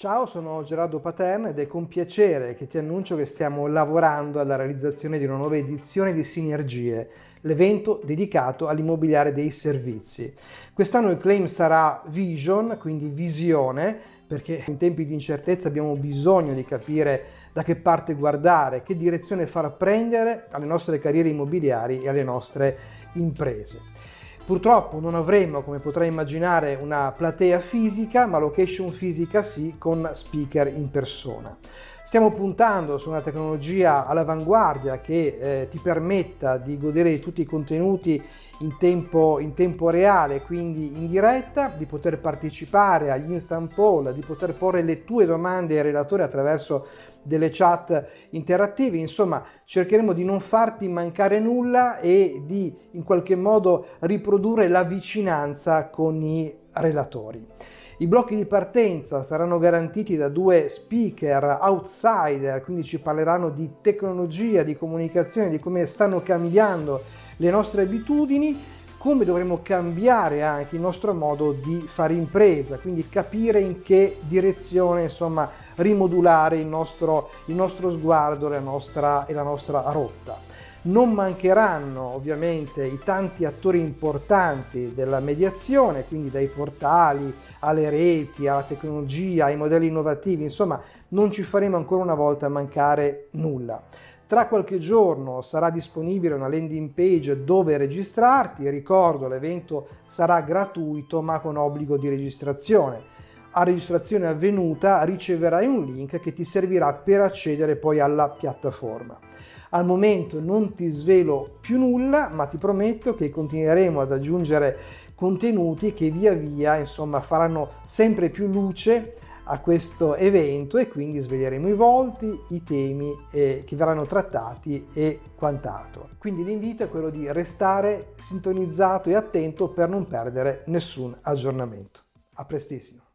Ciao, sono Gerardo Paterna ed è con piacere che ti annuncio che stiamo lavorando alla realizzazione di una nuova edizione di Sinergie, l'evento dedicato all'immobiliare dei servizi. Quest'anno il claim sarà Vision, quindi visione, perché in tempi di incertezza abbiamo bisogno di capire da che parte guardare, che direzione far prendere alle nostre carriere immobiliari e alle nostre imprese. Purtroppo non avremo, come potrai immaginare, una platea fisica, ma location fisica sì, con speaker in persona. Stiamo puntando su una tecnologia all'avanguardia che eh, ti permetta di godere di tutti i contenuti in tempo, in tempo reale, quindi in diretta, di poter partecipare agli instant poll, di poter porre le tue domande ai relatori attraverso delle chat interattive, insomma cercheremo di non farti mancare nulla e di in qualche modo riprodurre la vicinanza con i relatori. I blocchi di partenza saranno garantiti da due speaker outsider, quindi ci parleranno di tecnologia, di comunicazione, di come stanno cambiando le nostre abitudini, come dovremo cambiare anche il nostro modo di fare impresa, quindi capire in che direzione insomma rimodulare il nostro, il nostro sguardo la nostra, e la nostra rotta. Non mancheranno ovviamente i tanti attori importanti della mediazione, quindi dai portali alle reti, alla tecnologia, ai modelli innovativi, insomma non ci faremo ancora una volta mancare nulla. Tra qualche giorno sarà disponibile una landing page dove registrarti, ricordo l'evento sarà gratuito ma con obbligo di registrazione. A registrazione avvenuta riceverai un link che ti servirà per accedere poi alla piattaforma. Al momento non ti svelo più nulla, ma ti prometto che continueremo ad aggiungere contenuti che via via insomma faranno sempre più luce a questo evento e quindi sveglieremo i volti, i temi eh, che verranno trattati e quant'altro. Quindi l'invito è quello di restare sintonizzato e attento per non perdere nessun aggiornamento. A prestissimo!